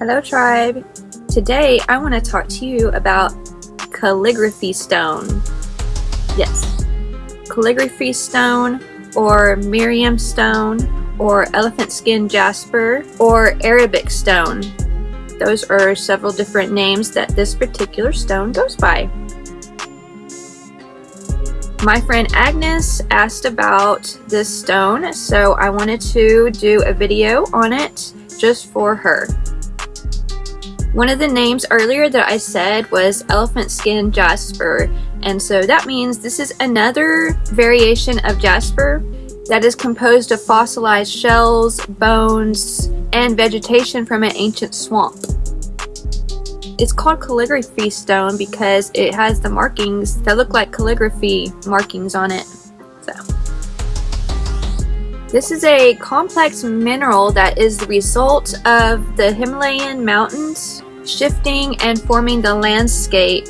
Hello tribe! Today I want to talk to you about calligraphy stone. Yes, calligraphy stone or Miriam stone or elephant skin jasper or Arabic stone. Those are several different names that this particular stone goes by. My friend Agnes asked about this stone, so I wanted to do a video on it just for her. One of the names earlier that I said was elephant skin jasper, and so that means this is another variation of jasper that is composed of fossilized shells, bones, and vegetation from an ancient swamp. It's called calligraphy stone because it has the markings that look like calligraphy markings on it. So. This is a complex mineral that is the result of the Himalayan mountains shifting and forming the landscape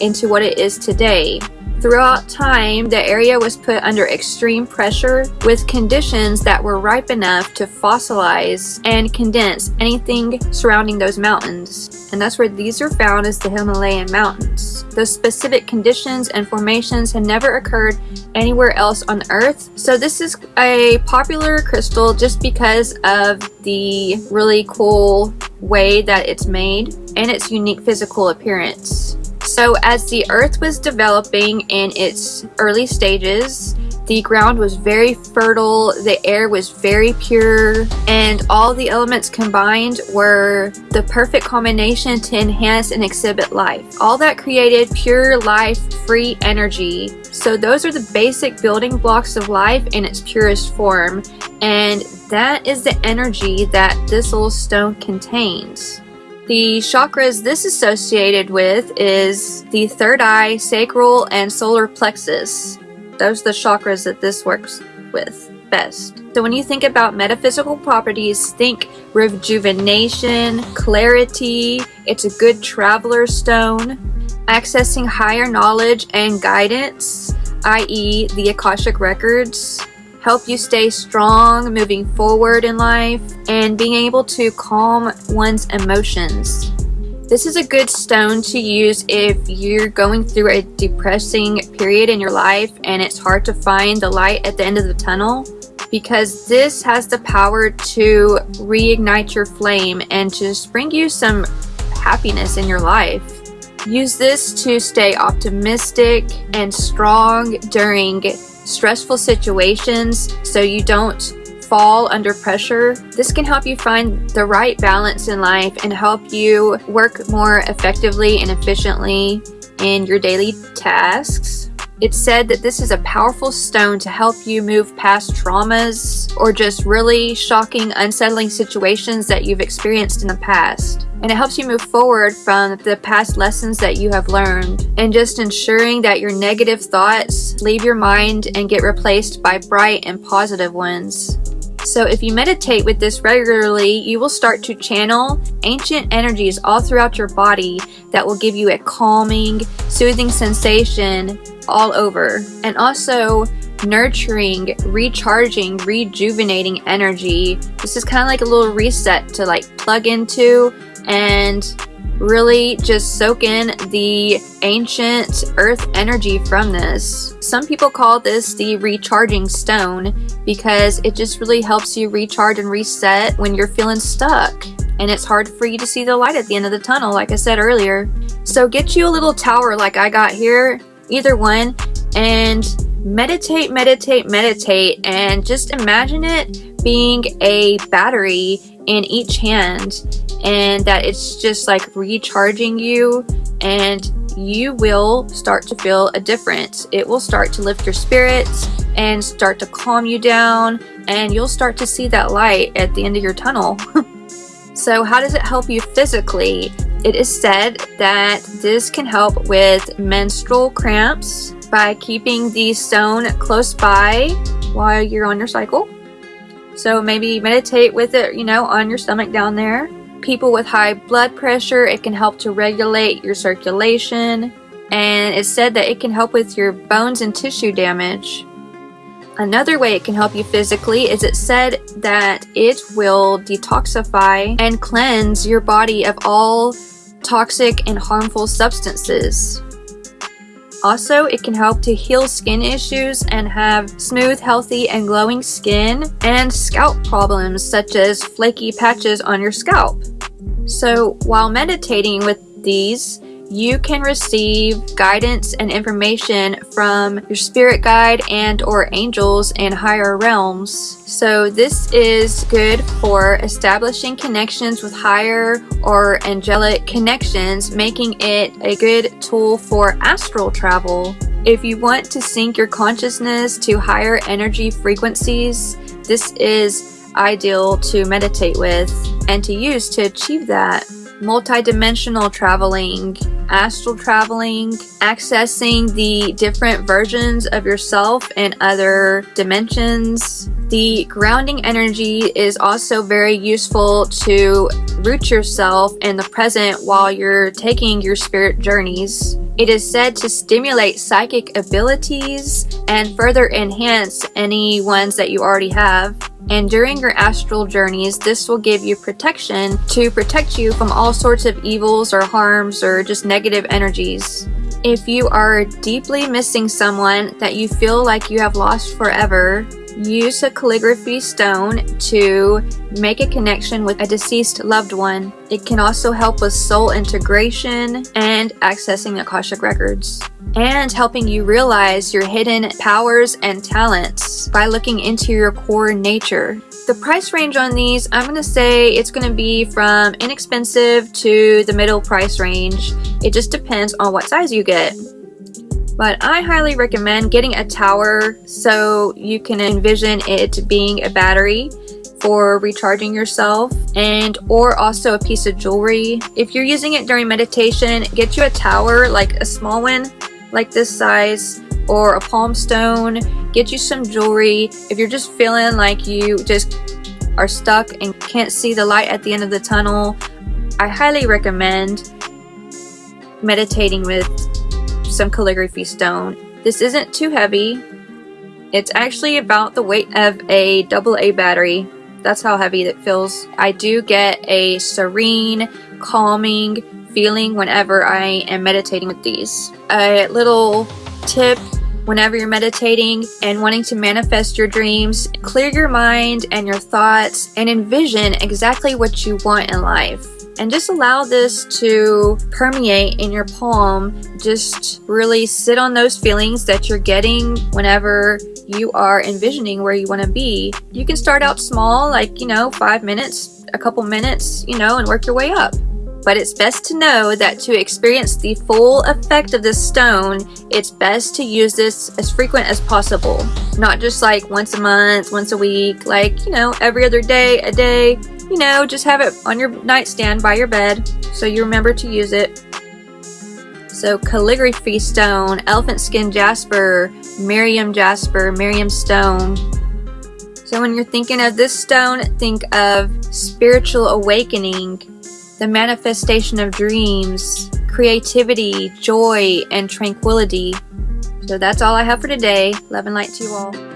into what it is today. Throughout time, the area was put under extreme pressure with conditions that were ripe enough to fossilize and condense anything surrounding those mountains. And that's where these are found as the Himalayan mountains. Those specific conditions and formations had never occurred anywhere else on Earth. So this is a popular crystal just because of the really cool way that it's made and its unique physical appearance. So as the earth was developing in its early stages, the ground was very fertile, the air was very pure, and all the elements combined were the perfect combination to enhance and exhibit life. All that created pure life, free energy. So those are the basic building blocks of life in its purest form, and that is the energy that this little stone contains. The chakras this is associated with is the third eye, sacral, and solar plexus. Those are the chakras that this works with best. So when you think about metaphysical properties, think rejuvenation, clarity, it's a good traveler stone, accessing higher knowledge and guidance, i.e. the Akashic Records, help you stay strong moving forward in life, and being able to calm one's emotions. This is a good stone to use if you're going through a depressing period in your life and it's hard to find the light at the end of the tunnel because this has the power to reignite your flame and just bring you some happiness in your life. Use this to stay optimistic and strong during stressful situations so you don't fall under pressure. This can help you find the right balance in life and help you work more effectively and efficiently in your daily tasks. It's said that this is a powerful stone to help you move past traumas or just really shocking, unsettling situations that you've experienced in the past and it helps you move forward from the past lessons that you have learned and just ensuring that your negative thoughts leave your mind and get replaced by bright and positive ones. So if you meditate with this regularly, you will start to channel ancient energies all throughout your body that will give you a calming, soothing sensation all over. And also nurturing, recharging, rejuvenating energy. This is kind of like a little reset to like plug into and really just soak in the ancient earth energy from this. Some people call this the recharging stone because it just really helps you recharge and reset when you're feeling stuck and it's hard for you to see the light at the end of the tunnel like I said earlier. So get you a little tower like I got here, either one, and meditate, meditate, meditate, and just imagine it being a battery in each hand and that it's just like recharging you and you will start to feel a difference. It will start to lift your spirits and start to calm you down and you'll start to see that light at the end of your tunnel. so how does it help you physically? It is said that this can help with menstrual cramps by keeping the stone close by while you're on your cycle. So maybe meditate with it, you know, on your stomach down there people with high blood pressure. It can help to regulate your circulation. And it's said that it can help with your bones and tissue damage. Another way it can help you physically is it said that it will detoxify and cleanse your body of all toxic and harmful substances. Also, it can help to heal skin issues and have smooth, healthy, and glowing skin and scalp problems such as flaky patches on your scalp. So, while meditating with these, you can receive guidance and information from your spirit guide and or angels in higher realms. So this is good for establishing connections with higher or angelic connections, making it a good tool for astral travel. If you want to sync your consciousness to higher energy frequencies, this is ideal to meditate with and to use to achieve that multi-dimensional traveling, astral traveling, accessing the different versions of yourself in other dimensions. The grounding energy is also very useful to root yourself in the present while you're taking your spirit journeys. It is said to stimulate psychic abilities and further enhance any ones that you already have and during your astral journeys, this will give you protection to protect you from all sorts of evils or harms or just negative energies. If you are deeply missing someone that you feel like you have lost forever, use a calligraphy stone to make a connection with a deceased loved one. It can also help with soul integration and accessing Akashic Records and helping you realize your hidden powers and talents by looking into your core nature. The price range on these, I'm going to say it's going to be from inexpensive to the middle price range. It just depends on what size you get. But I highly recommend getting a tower so you can envision it being a battery for recharging yourself and or also a piece of jewelry. If you're using it during meditation, get you a tower, like a small one like this size or a palm stone. Get you some jewelry. If you're just feeling like you just are stuck and can't see the light at the end of the tunnel, I highly recommend meditating with some calligraphy stone. This isn't too heavy. It's actually about the weight of a double A battery. That's how heavy it feels. I do get a serene, calming feeling whenever I am meditating with these. A little tip whenever you're meditating and wanting to manifest your dreams, clear your mind and your thoughts and envision exactly what you want in life. And just allow this to permeate in your palm. Just really sit on those feelings that you're getting whenever you are envisioning where you want to be. You can start out small, like, you know, five minutes, a couple minutes, you know, and work your way up. But it's best to know that to experience the full effect of this stone, it's best to use this as frequent as possible. Not just like once a month, once a week, like, you know, every other day, a day. You know, just have it on your nightstand by your bed so you remember to use it. So calligraphy stone, elephant skin jasper, Miriam jasper, Miriam stone. So when you're thinking of this stone, think of spiritual awakening, the manifestation of dreams, creativity, joy, and tranquility. So that's all I have for today. Love and light to you all.